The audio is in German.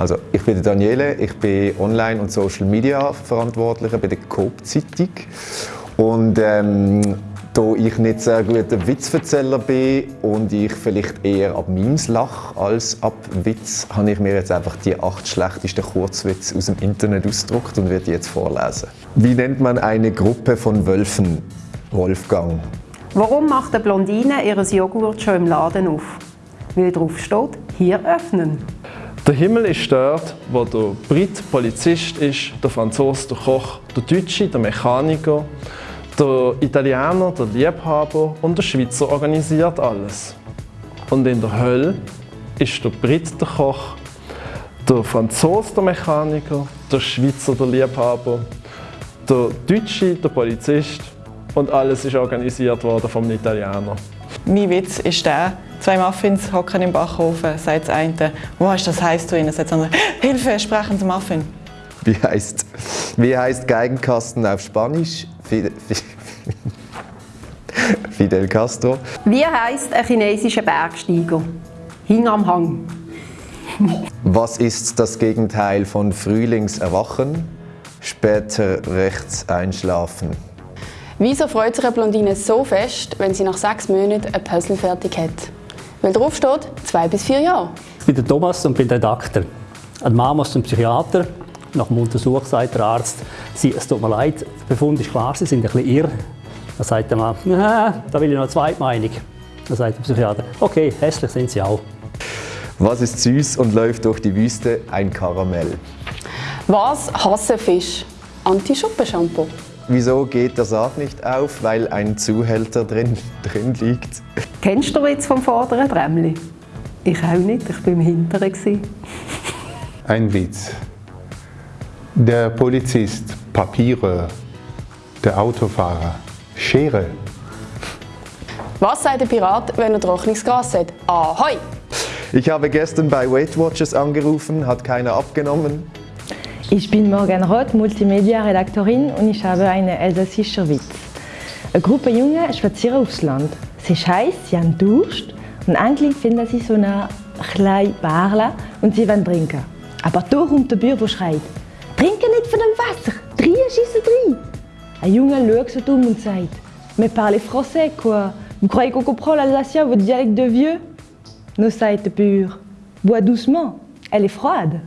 Also ich bin Daniele, ich bin Online- und Social Media Verantwortlicher bei der Coop Zeitung und ähm, da ich nicht sehr guter Witzverzähler bin und ich vielleicht eher ab Memes lache als ab Witz, habe ich mir jetzt einfach die acht schlechtesten Kurzwitze aus dem Internet ausgedruckt und werde die jetzt vorlesen. Wie nennt man eine Gruppe von Wölfen? Wolfgang. Warum macht eine Blondine ihr Joghurt schon im Laden auf? Weil drauf steht, hier öffnen. Der Himmel ist dort, wo der Brit Polizist ist, der Franzose der Koch, der Deutsche der Mechaniker, der Italiener der Liebhaber und der Schweizer organisiert alles. Und in der Hölle ist der Brit der Koch, der Franzose der Mechaniker, der Schweizer der Liebhaber, der Deutsche der Polizist und alles ist organisiert worden vom Italiener. Mein Witz ist der, zwei Muffins hocken im Backofen, sagt das eine, «Wo ist das heiß zu ihnen?» sagt das andere, «Hilfe, sprechen Sie Muffin!» Wie heißt, wie heißt Geigenkasten auf Spanisch? Fidel, Fidel Castro. Wie heißt ein chinesischer Bergsteiger? Hing am Hang. Was ist das Gegenteil von Frühlingserwachen? Später rechts einschlafen. Wieso freut sich eine Blondine so fest, wenn sie nach sechs Monaten ein Puzzle fertig hat? Weil drauf steht, zwei bis vier Jahre. Ich bin der Thomas und bin Redakteur. Eine Mama ist zum Psychiater. Nach dem Untersuch sagt der Arzt, sie, es tut mir leid, der Befund ist klar, Sie sind ein bisschen irr. Dann sagt der Mann, da will ich noch eine zweite Meinung. Dann sagt der Psychiater, okay, hässlich sind Sie auch. Was ist süß und läuft durch die Wüste? Ein Karamell. Was hassen Fisch? Anti-Schuppen-Shampoo. Wieso geht der Sarg nicht auf? Weil ein Zuhälter drin, drin liegt. Kennst du den Witz vom vorderen Trämli? Ich auch nicht, ich war im Hinteren. Ein Witz. Der Polizist, Papiere. Der Autofahrer, Schere. Was sagt der Pirat, wenn er trockenes Gras hat? Ahoi! Ich habe gestern bei Weight Watchers angerufen, hat keiner abgenommen. Ich bin Morgan Roth, Multimedia-Redaktorin und ich habe einen elsässischen Witz. Eine Gruppe Junge spazieren aufs Land. Es ist heiß, sie haben Durst und eigentlich finden sie so eine kleine Barle und sie wollen trinken. Aber da kommt der Bauer, der schreit, «Trinke nicht von dem Wasser, drei schiessen drei!» Ein Junge schaut so dumm und sagt, «Mais parlez français, quoi! Vous croyez qu'on comprend l'alsacien, votre dialecte de vieux?» Nous sagt der Bauer, «Bois doucement, elle est froide!»